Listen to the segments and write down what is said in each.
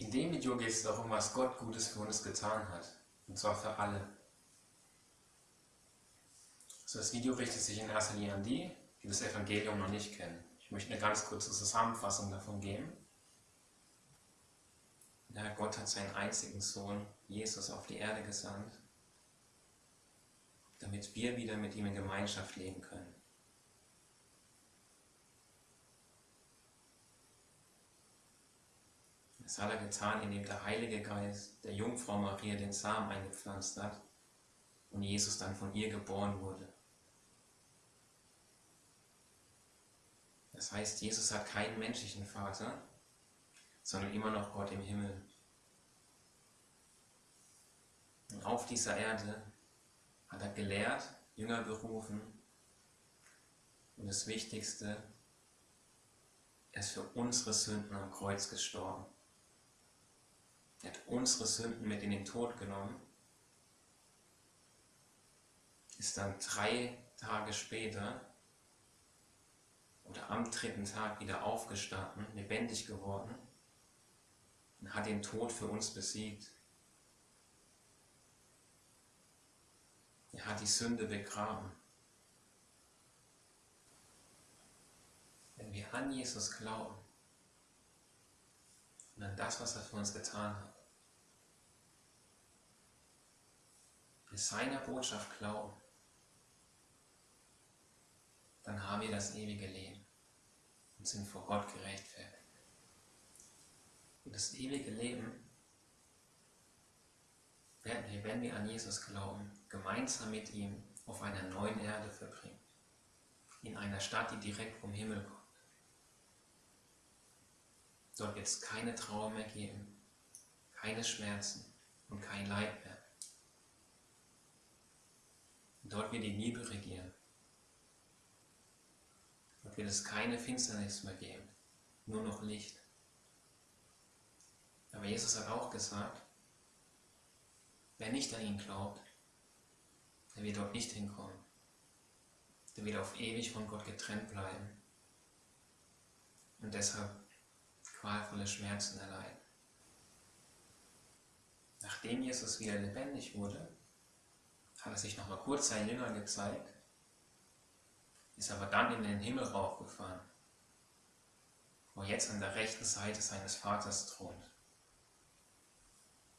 In dem Video geht es darum, was Gott Gutes für uns getan hat. Und zwar für alle. Also das Video richtet sich in erster Linie an die, die das Evangelium noch nicht kennen. Ich möchte eine ganz kurze Zusammenfassung davon geben. Ja, Gott hat seinen einzigen Sohn, Jesus, auf die Erde gesandt, damit wir wieder mit ihm in Gemeinschaft leben können. Das hat er getan, indem der Heilige Geist der Jungfrau Maria den Samen eingepflanzt hat und Jesus dann von ihr geboren wurde. Das heißt, Jesus hat keinen menschlichen Vater, sondern immer noch Gott im Himmel. Und auf dieser Erde hat er gelehrt, Jünger berufen und das Wichtigste, er ist für unsere Sünden am Kreuz gestorben. Er hat unsere Sünden mit in den Tod genommen, ist dann drei Tage später oder am dritten Tag wieder aufgestanden, lebendig geworden und hat den Tod für uns besiegt. Er hat die Sünde begraben. Wenn wir an Jesus glauben und an das, was er für uns getan hat, wir seiner Botschaft glauben, dann haben wir das ewige Leben und sind vor Gott gerechtfertigt. Und das ewige Leben werden wir, wenn wir an Jesus glauben, gemeinsam mit ihm auf einer neuen Erde verbringen. In einer Stadt, die direkt vom Himmel kommt. Wird es keine Trauer mehr geben, keine Schmerzen und kein Leid mehr. Dort wird die Liebe regieren. Dort wird es keine Finsternis mehr geben, nur noch Licht. Aber Jesus hat auch gesagt, wer nicht an ihn glaubt, der wird dort nicht hinkommen. Der wird auf ewig von Gott getrennt bleiben und deshalb qualvolle Schmerzen erleiden. Nachdem Jesus wieder lebendig wurde, hat er sich noch mal kurz seinen Jüngern gezeigt, ist aber dann in den Himmel raufgefahren, wo er jetzt an der rechten Seite seines Vaters thront.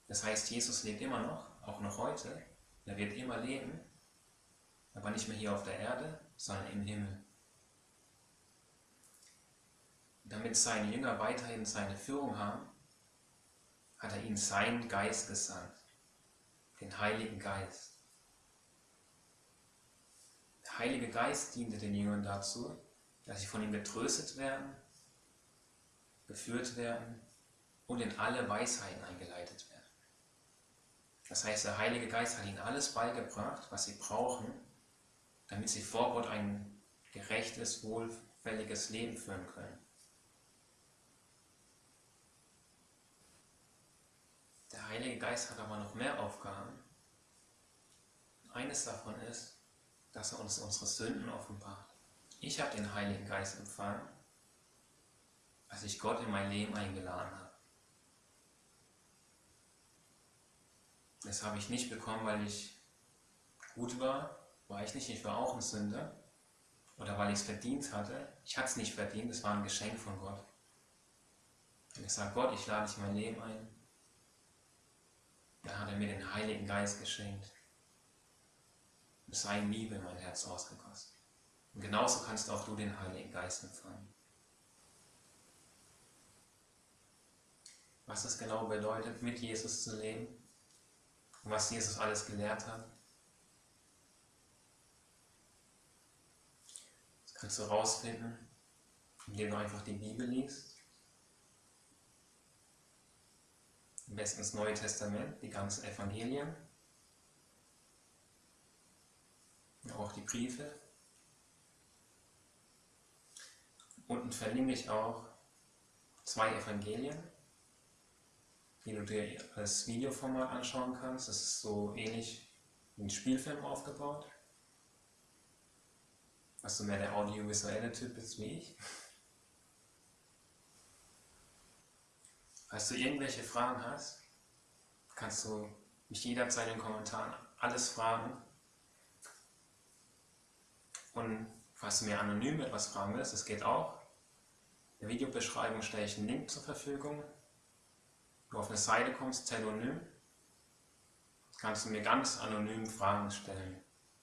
Das heißt, Jesus lebt immer noch, auch noch heute. Er wird immer leben, aber nicht mehr hier auf der Erde, sondern im Himmel. Damit seine Jünger weiterhin seine Führung haben, hat er ihnen seinen Geist gesandt, den Heiligen Geist. Der Heilige Geist diente den Jüngern dazu, dass sie von ihm getröstet werden, geführt werden und in alle Weisheiten eingeleitet werden. Das heißt, der Heilige Geist hat ihnen alles beigebracht, was sie brauchen, damit sie vor Gott ein gerechtes, wohlfälliges Leben führen können. Heilige Geist hat aber noch mehr Aufgaben. Eines davon ist, dass er uns unsere Sünden offenbart. Ich habe den Heiligen Geist empfangen, als ich Gott in mein Leben eingeladen habe. Das habe ich nicht bekommen, weil ich gut war. War ich nicht. Ich war auch ein Sünder. Oder weil ich es verdient hatte. Ich hatte es nicht verdient. Es war ein Geschenk von Gott. Und ich sage, Gott, ich lade dich in mein Leben ein. Mir den Heiligen Geist geschenkt. Und seine Liebe in mein Herz ausgegossen. Und genauso kannst auch du den Heiligen Geist empfangen. Was es genau bedeutet, mit Jesus zu leben, und was Jesus alles gelehrt hat. Das kannst du rausfinden, indem du einfach die Bibel liest. Am besten das Neue Testament, die ganzen Evangelien. Auch die Briefe. Unten verlinke ich auch zwei Evangelien die du dir als Videoformat anschauen kannst. Das ist so ähnlich wie ein Spielfilm aufgebaut. Was so mehr der audiovisuelle Typ ist wie ich. Falls du irgendwelche Fragen hast, kannst du mich jederzeit in den Kommentaren alles fragen. Und falls du mir anonym etwas fragen willst, das geht auch. In der Videobeschreibung stelle ich einen Link zur Verfügung. Wenn du auf eine Seite kommst, Telonym, kannst du mir ganz anonym Fragen stellen.